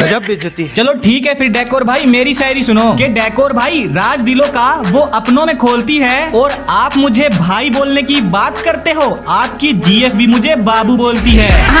गजब बेइज्जती चलो ठीक है, फिर डेकोर भाई, मेरी शायरी सुनो। कि डेकोर भाई, राज दिलों का वो अपनों में खोलती है और आप मुझे भाई बोलने की बात करते हो, आपकी जीएफ भी मुझे बाबू बोलती है।